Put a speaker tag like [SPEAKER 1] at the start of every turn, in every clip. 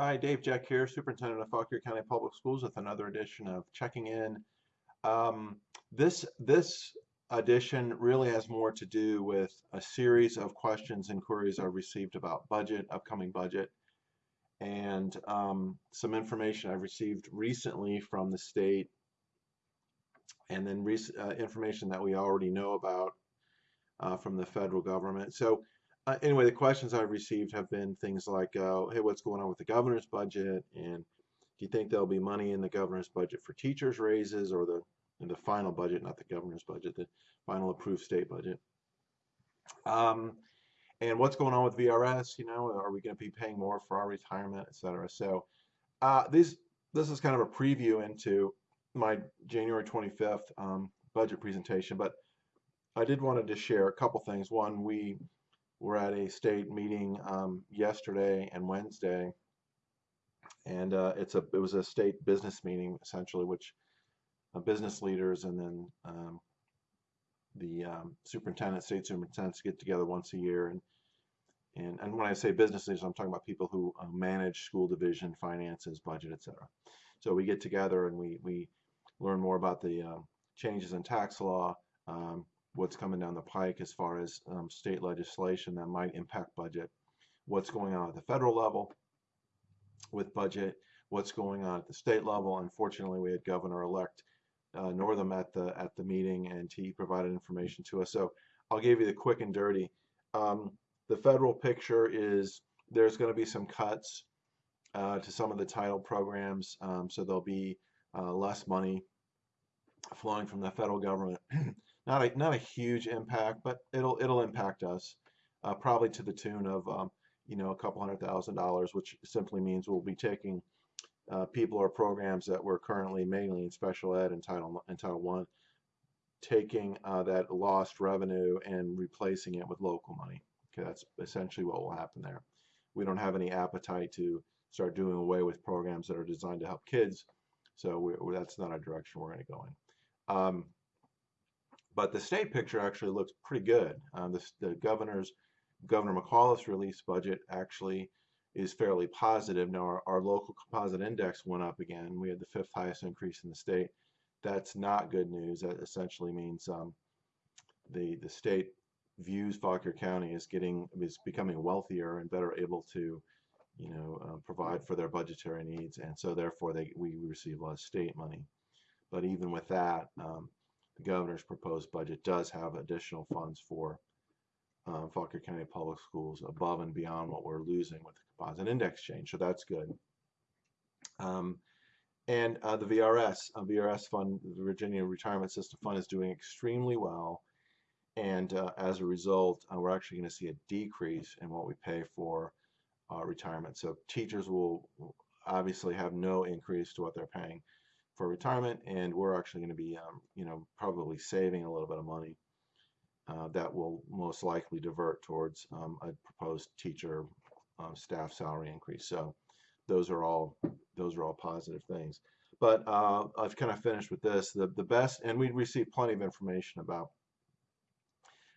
[SPEAKER 1] Hi, Dave Jeck here, Superintendent of Fauquier County Public Schools with another edition of Checking In. Um, this, this edition really has more to do with a series of questions and queries I've received about budget, upcoming budget, and um, some information I've received recently from the state, and then uh, information that we already know about uh, from the federal government. So uh, anyway, the questions I've received have been things like, uh, hey, what's going on with the governor's budget? And do you think there'll be money in the governor's budget for teachers raises or the in the final budget, not the governor's budget, the final approved state budget? Um, and what's going on with VRS? You know, are we going to be paying more for our retirement, et cetera? So uh, these, this is kind of a preview into my January 25th um, budget presentation, but I did wanted to share a couple things. One, we were at a state meeting um, yesterday and Wednesday, and uh, it's a it was a state business meeting essentially, which uh, business leaders and then um, the um, superintendent, state superintendents get together once a year, and and and when I say business leaders, I'm talking about people who uh, manage school division, finances, budget, etc. So we get together and we we learn more about the uh, changes in tax law. Um, what's coming down the pike as far as um, state legislation that might impact budget, what's going on at the federal level with budget, what's going on at the state level. Unfortunately, we had Governor-elect uh, Northam at the at the meeting, and he provided information to us. So I'll give you the quick and dirty. Um, the federal picture is there's going to be some cuts uh, to some of the title programs, um, so there'll be uh, less money flowing from the federal government not a not a huge impact, but it'll it'll impact us uh, probably to the tune of um, you know a couple hundred thousand dollars, which simply means we'll be taking uh, people or programs that were currently mainly in special ed and Title in Title One, taking uh, that lost revenue and replacing it with local money. Okay, that's essentially what will happen there. We don't have any appetite to start doing away with programs that are designed to help kids, so we, that's not a direction we're going to go in. Um, but the state picture actually looks pretty good. Uh, the, the governor's Governor McAuliffe's release budget actually is fairly positive. Now our, our local composite index went up again. We had the fifth highest increase in the state. That's not good news. That essentially means um, the the state views Fauquier County as getting is becoming wealthier and better able to you know uh, provide for their budgetary needs, and so therefore they we receive less state money. But even with that, um, the governor's proposed budget does have additional funds for um, Fauquier County Public Schools above and beyond what we're losing with the composite index change. So that's good. Um, and uh, the VRS, uh, VRS fund, the Virginia Retirement System Fund is doing extremely well. And uh, as a result, uh, we're actually going to see a decrease in what we pay for uh, retirement. So teachers will obviously have no increase to what they're paying for retirement, and we're actually going to be, um, you know, probably saving a little bit of money uh, that will most likely divert towards um, a proposed teacher um, staff salary increase. So those are all those are all positive things. But uh, I've kind of finished with this. The the best, and we received plenty of information about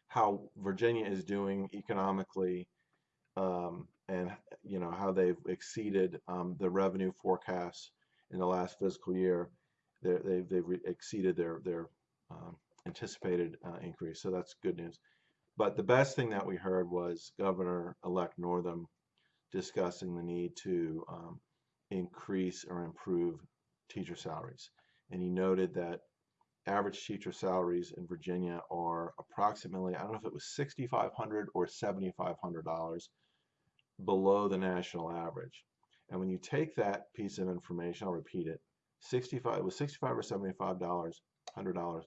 [SPEAKER 1] how Virginia is doing economically, um, and you know how they've exceeded um, the revenue forecasts in the last fiscal year, they've they've exceeded their their um, anticipated uh, increase. So that's good news. But the best thing that we heard was Governor-elect Northam discussing the need to um, increase or improve teacher salaries. And he noted that average teacher salaries in Virginia are approximately, I don't know if it was 6,500 or $7,500 below the national average. And when you take that piece of information, I'll repeat it, 65 it was 65 or 75 dollars, hundred dollars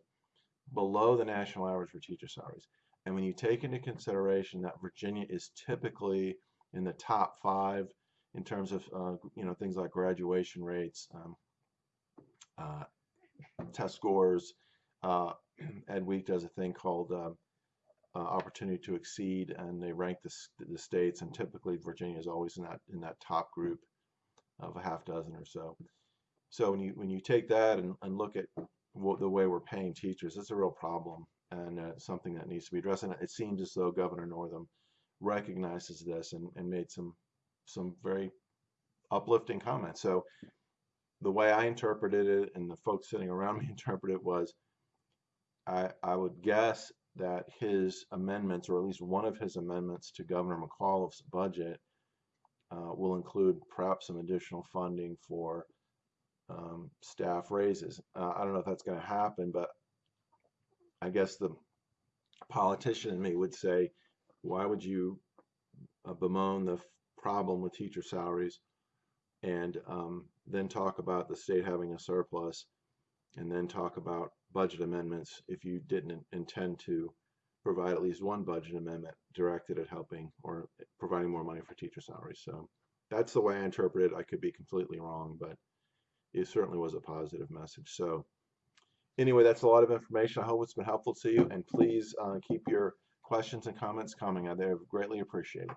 [SPEAKER 1] below the national average for teacher salaries. And when you take into consideration that Virginia is typically in the top five in terms of uh, you know things like graduation rates, um, uh, test scores, uh, Ed Week does a thing called uh, uh, opportunity to exceed, and they rank the, the states, and typically Virginia is always in that in that top group of a half dozen or so. So when you when you take that and, and look at what, the way we're paying teachers, it's a real problem and uh, something that needs to be addressed. And it seems as though Governor Northam recognizes this and, and made some some very uplifting comments. So the way I interpreted it and the folks sitting around me interpreted it was I, I would guess that his amendments, or at least one of his amendments to Governor McAuliffe's budget, uh, will include perhaps some additional funding for um, staff raises. Uh, I don't know if that's going to happen, but I guess the politician in me would say, why would you uh, bemoan the problem with teacher salaries and um, then talk about the state having a surplus and then talk about budget amendments if you didn't intend to provide at least one budget amendment directed at helping or providing more money for teacher salaries. So that's the way I interpret it. I could be completely wrong, but it certainly was a positive message. So anyway, that's a lot of information. I hope it's been helpful to you, and please uh, keep your questions and comments coming. They're greatly appreciated.